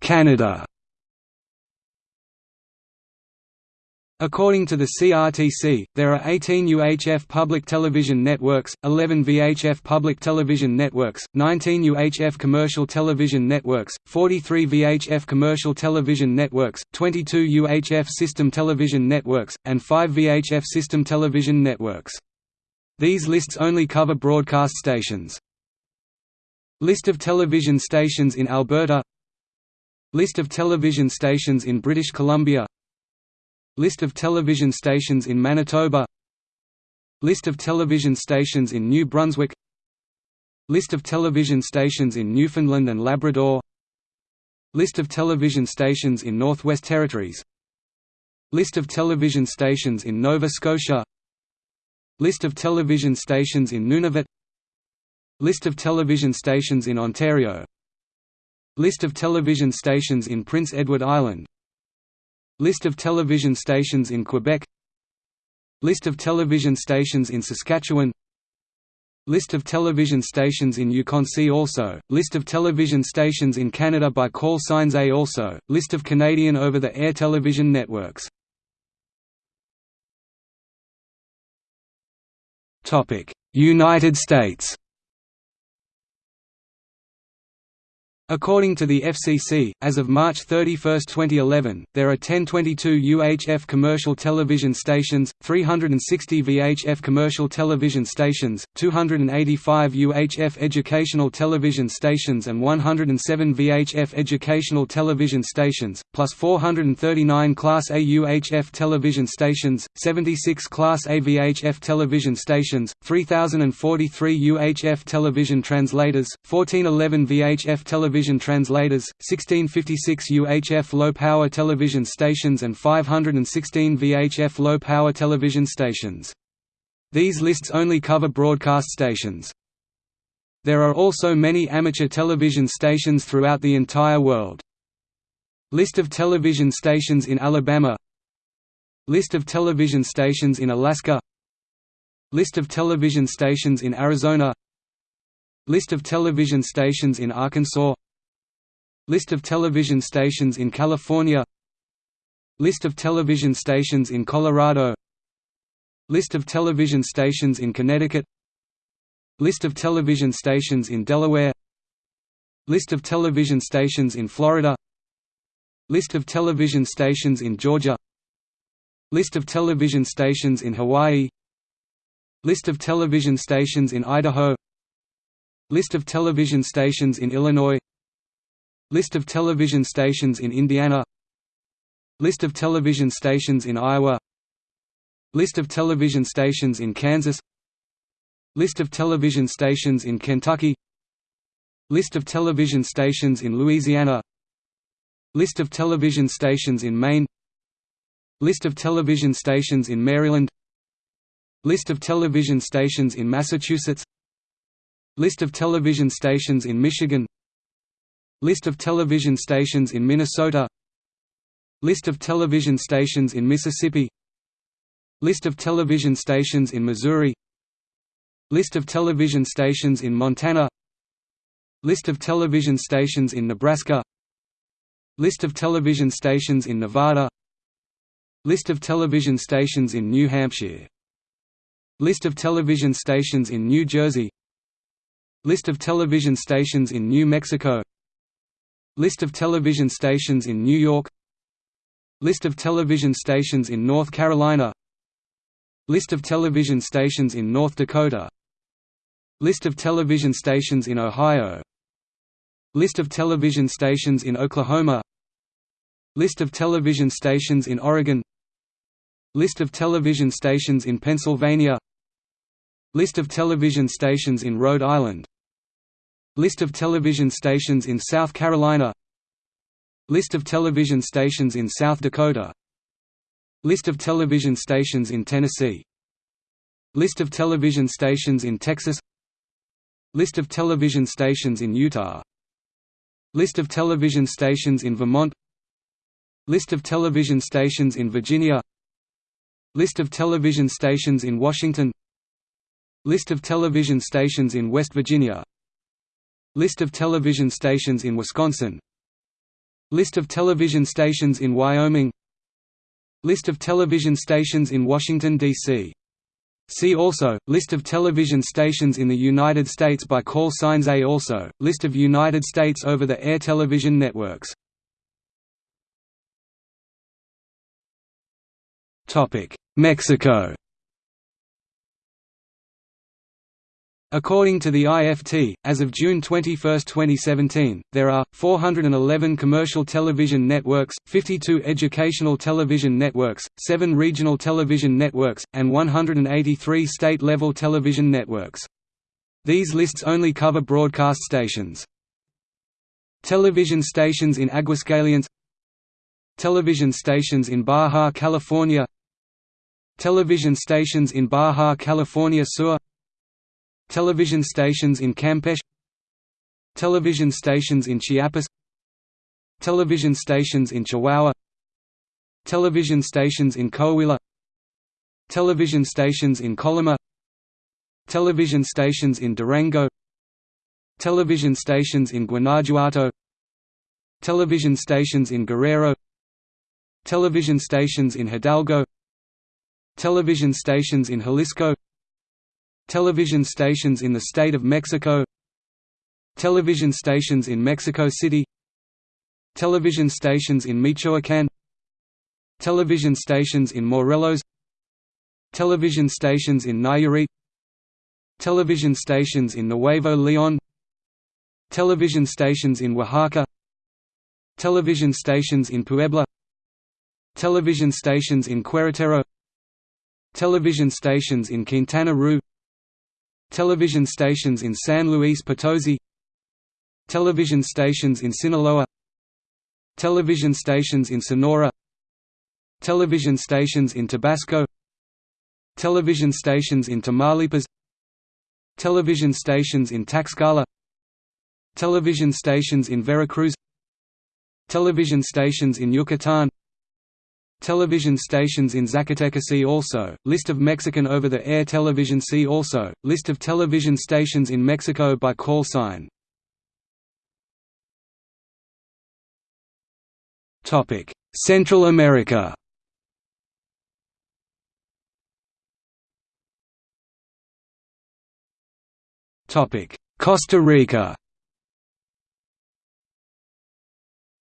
Canada According to the CRTC, there are 18 UHF public television networks, 11 VHF public television networks, 19 UHF commercial television networks, 43 VHF commercial television networks, 22 UHF system television networks, and 5 VHF system television networks. These lists only cover broadcast stations. List of television stations in Alberta List of television stations in British Columbia. List of television stations in Manitoba. List of television stations in New Brunswick. List of television stations in Newfoundland and Labrador. List of television stations in Northwest Territories. List of television stations in Nova Scotia. List of television stations in Nunavut. List of television stations in Ontario List of television stations in Prince Edward Island. List of television stations in Quebec. List of television stations in Saskatchewan. List of television stations in Yukon See also, List of television stations in Canada by call signs A also, List of Canadian over-the-air television networks. United States According to the FCC, as of March 31, 2011, there are 1022 UHF commercial television stations, 360 VHF commercial television stations, 285 UHF educational television stations and 107 VHF educational television stations, plus 439 Class A UHF television stations, 76 Class A VHF television stations, 3043 UHF television translators, 1411 VHF television television translators, 1656 UHF low-power television stations and 516 VHF low-power television stations. These lists only cover broadcast stations. There are also many amateur television stations throughout the entire world. List of television stations in Alabama List of television stations in Alaska List of television stations in Arizona List of television stations in Arkansas List of television stations in California. List of television stations in Colorado. List of television stations in Connecticut. List of television stations in Delaware. List of television stations in Florida. List of television stations in Georgia. List of television stations in Hawaii. List of television stations in Idaho. List of television stations in Illinois List of television stations in Indiana. List of television stations in Iowa. List of television stations in Kansas. List of television stations in Kentucky. List of television stations in Louisiana. List of television stations in Maine. List of television stations in Maryland. List of television stations in Massachusetts. List of television stations in Michigan List of television stations in Minnesota. List of television stations in Mississippi. List of television stations in Missouri. List of television stations in Montana. List of television stations in Nebraska. List of television stations in Nevada. List of television stations in New Hampshire. List of television stations in New Jersey. List of television stations in New Mexico List of television stations in New York. List of television stations in North Carolina. List of television stations in North Dakota. List of television stations in Ohio. List of television stations in Oklahoma. List of television stations in Oregon. List of television stations in Pennsylvania. List of television stations in Rhode Island List of television stations in South Carolina. List of television stations in South Dakota. List of television stations in Tennessee. List of television stations in Texas. List of television stations in Utah. List of television stations in Vermont. List of television stations in Virginia. List of television stations in Washington. List of television stations in West Virginia List of television stations in Wisconsin. List of television stations in Wyoming. List of television stations in Washington, D.C. See also, List of television stations in the United States by call signs A also, List of United States over-the-air television networks. Mexico According to the IFT, as of June 21, 2017, there are 411 commercial television networks, 52 educational television networks, 7 regional television networks, and 183 state-level television networks. These lists only cover broadcast stations. Television stations in Aguascalientes Television stations in Baja California Television stations in Baja California Sur Television stations in Campeche Television stations in Chiapas Television stations in Chihuahua Television stations in Coahuila Television stations in Colima Television stations in Durango Television stations in Guanajuato Television stations in Guerrero Television stations in Hidalgo Television stations in Jalisco Television stations in the state of Mexico Television stations in Mexico City Television stations in Michoacán Television stations in Morelos Television stations in Nayarit Television stations in Nuevo León Television stations in Oaxaca Television stations in Puebla Television stations in Querétaro Television stations in Quintana Roo Television stations in San Luis Potosi. Television stations in Sinaloa. Television stations in Sonora. Television stations in Tabasco. Television stations in Tamaulipas. Television stations in Tlaxcala. Television stations in Veracruz. Television stations in Yucatan Television stations in Zacatecas See also, List of Mexican over-the-air television See also, List of television stations in Mexico by call sign. Central America. Costa Rica.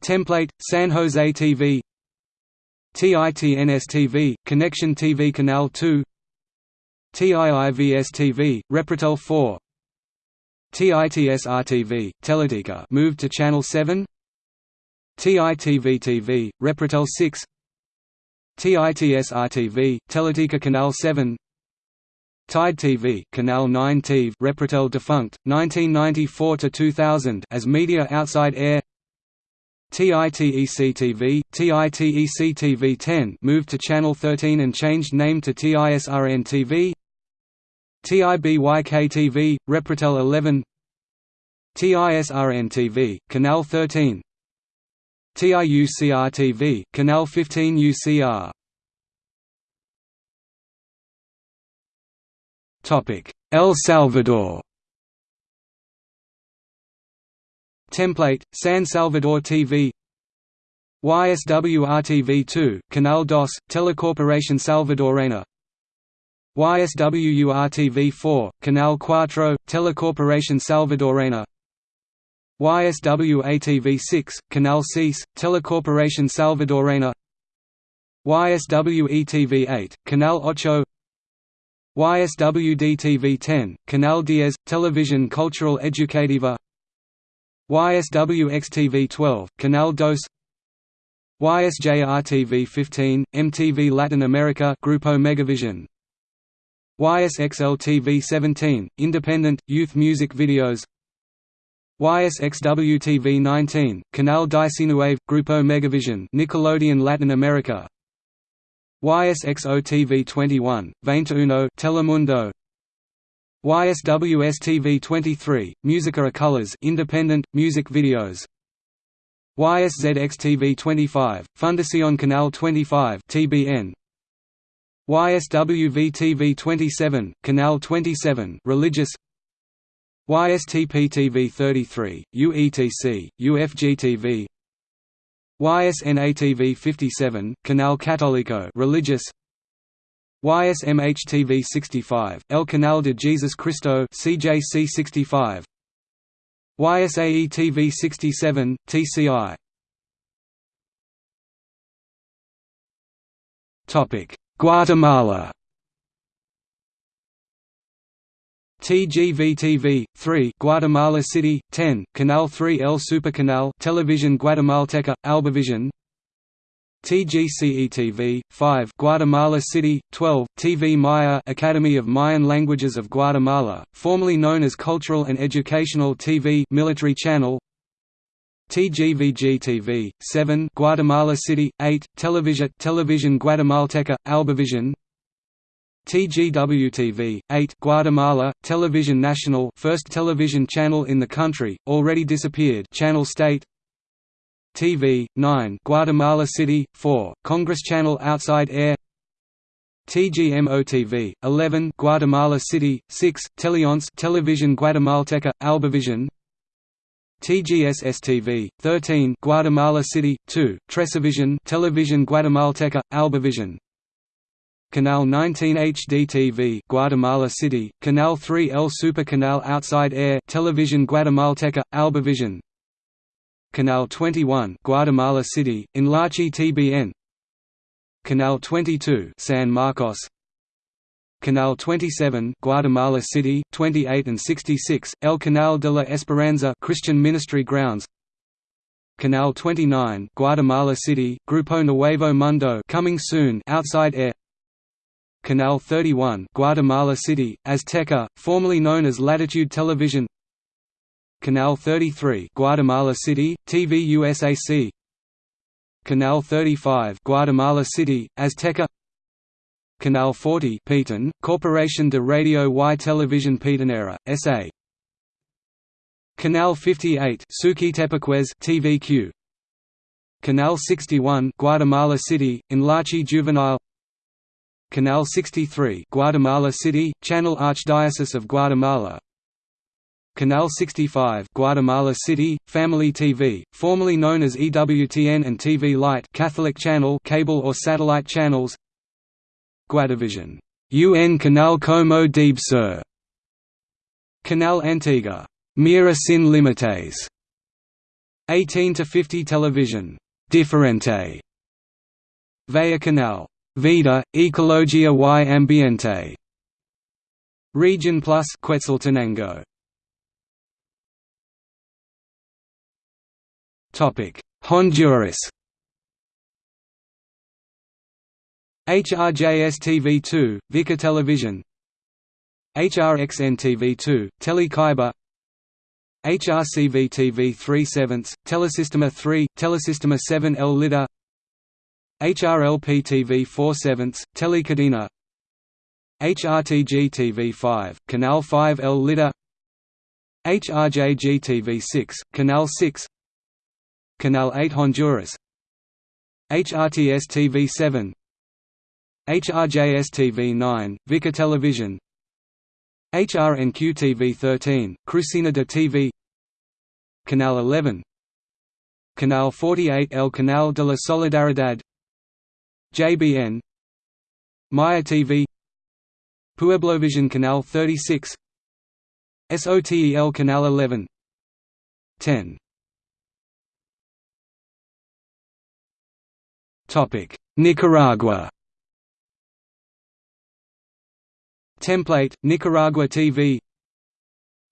Template, San Jose TV TITNS-TV, Connection TV Canal 2 TIIVS-TV, Repretel 4 TITSR-TV, Teletica moved to Channel 7 TITV-TV, Repretel 6 TITSR-TV, Teletica Canal 7 Tide TV, Canal 9 TV, Repretel defunct, 1994 to 2000 as media outside air. TITEC-TV, TITEC-TV 10 moved to Channel 13 and changed name to TISRN-TV TIBYK-TV, Repretel 11 TISRN-TV, Canal 13 TIUCR-TV, Canal 15 UCR El Salvador Template, San Salvador TV YSWR-TV2, Canal DOS, Telecorporación Salvadorena YSWUR-TV4, Canal Cuatro, Telecorporación Salvadorena YSWA-TV6, Canal Seis, Telecorporación Salvadorena YSWE-TV8, Canal Ocho YSWD-TV10, Canal Diez, Television Cultural Educativa YSWX-TV12, Canal Dos YSJR-TV15, MTV Latin America Grupo Megavision YSXL-TV17, Independent, Youth Music Videos YSXW-TV19, Canal 19 Grupo Megavision Nickelodeon Latin America YSXO-TV21, 21 Telemundo YSWS-TV23, Musica a Colors independent, music videos. YSZX-TV25, Fundación Canal 25 TBN YSWV-TV27, Canal 27 religious. YSTP-TV33, UETC, UFG-TV YSN-ATV 57, Canal Católico religious YSMH-TV 65, El Canal de Jesus Cristo CJC 65 YSAE-TV 67, TCI Topic Guatemala. TGV-TV, 3 Guatemala City, 10, Canal 3 El Supercanal Television Guatemalteca, Albavision TGCE-TV, 5 Guatemala City, 12, TV Maya Academy of Mayan Languages of Guatemala, formerly known as Cultural and Educational TV military channel. TGVG-TV, 7 Guatemala City, 8, Television Television Guatemalteca, Albavision. TGW-TV, 8 Guatemala, Television National first television channel in the country, already disappeared Channel State TV, 9 Guatemala City, 4, Congress Channel Outside Air. TGMO-TV, 11 Guatemala City, 6, Teleonce Television Guatemalteca, Albavision. TGSS-TV, 13 Guatemala City, 2, Trecevision Television Guatemalteca, Albavision. Canal 19 HD TV Guatemala City, Canal 3 El Super Canal Outside Air Television Guatemalteca, Albavision Canal 21 Guatemala City, Enlace TBN Canal 22 San Marcos. Canal 27 Guatemala City, 28 and 66, El Canal de la Esperanza Christian Ministry Grounds. Canal 29 Guatemala City, Grupo Nuevo Mundo coming soon Outside Air. Canal 31 Guatemala City, Azteca, formerly known as Latitude Television Canal 33 Guatemala City, TV USAC Canal 35 Guatemala City, Azteca. Canal 40 Petén, Corporación de Radio y Televisión Petenera, S.A. Canal 58 Suquitepeques TVQ Canal 61 Guatemala City, Enlace Juvenile. Canal 63 Guatemala City, Channel Archdiocese of Guatemala Canal 65 Guatemala City, Family TV, formerly known as EWTN and TV Light Catholic Channel cable or satellite channels. Guatevision UN Canal Como Debe Ser Canal Antigua. Mira sin Límites 18 to 50 Television. Diferente Vaya Canal. Vida, Ecologia y Ambiente. Region Plus Quetzaltenango. Honduras. HRJS-TV2, Vika Television. HRXN-TV2, Telecaiba. HRCV-TV 3 7 Telesistema 3, Telesistema 7 L Lida HRLP-TV 4 7 Telecadena. HRTG-TV 5, Canal 5 L Lida HRJG-TV 6, Canal 6 Canal 8 Honduras. HRTS-TV 7 HRJS-TV 9, Vika Television. HRNQ-TV 13, Crucina de TV Canal 11 Canal 48 El Canal de la Solidaridad JBN Maya TV Pueblovision Canal 36 SOTEL Canal 11 10 Nicaragua. Template Nicaragua TV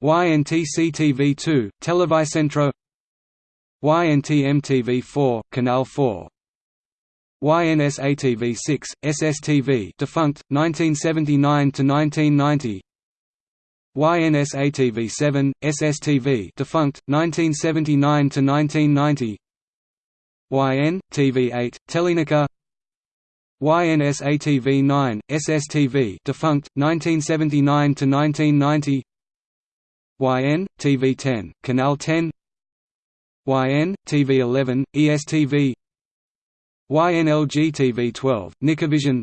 YNTC TV2 Televicentro. YNTM TV4 Canal 4 YNS-ATV6, SSTV defunct, 1979–1990 YNS-ATV7, SSTV defunct, 1979–1990 YN, TV8, Telenica. YNS-ATV9, SSTV defunct, 1979–1990 YN, TV10, Canal 10 YN, TV11, ESTV YNLG-TV12, Nicavision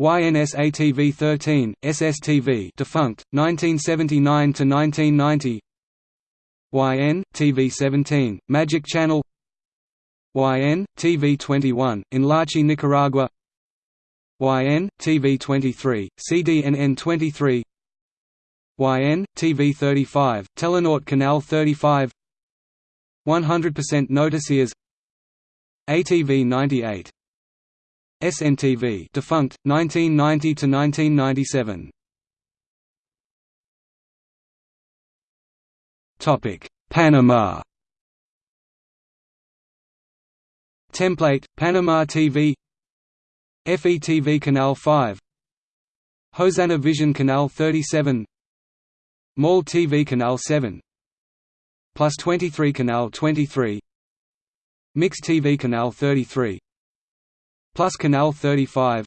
YNS-ATV13, SSTV defunct, 1979–1990 YN, TV17, Magic Channel YN, TV21, in Lachi, Nicaragua. YN, TV23, CDNN 23 YN, TV35, Telenort Canal 35 100% Noticias ATV 98 SNTV defunct 1990 to 1997 Topic Panama Template Panama TV FETV Canal 5 Hosanna Vision Canal 37 Mall TV Canal 7 Plus 23 Canal 23 Mix TV Canal 33 Plus Canal 35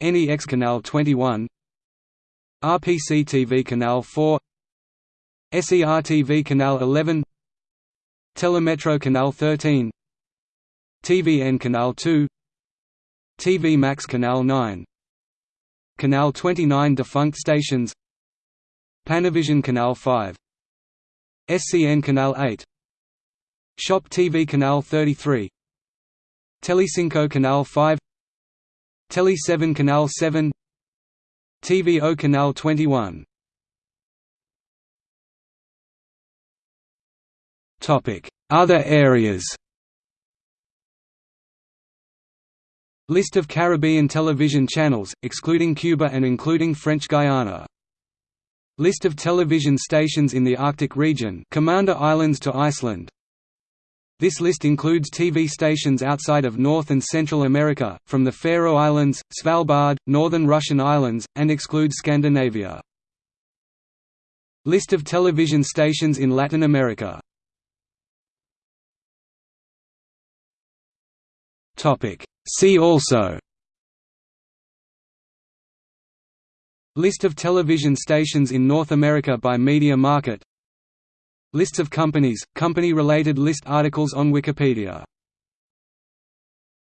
NEX Canal 21 RPC TV Canal 4 SER TV Canal 11 Telemetro Canal 13 TVN Canal 2 TV Max Canal 9 Canal 29 defunct stations Panavision Canal 5 SCN Canal 8 Shop TV Canal 33 Telecinco Canal 5 Tele 7 Canal 7 TVO Canal 21 Other areas List of Caribbean television channels, excluding Cuba and including French Guiana. List of television stations in the Arctic region Commander Islands to Iceland This list includes TV stations outside of North and Central America, from the Faroe Islands, Svalbard, Northern Russian Islands, and excludes Scandinavia. List of television stations in Latin America See also. List of television stations in North America by media market. Lists of companies, company-related list articles on Wikipedia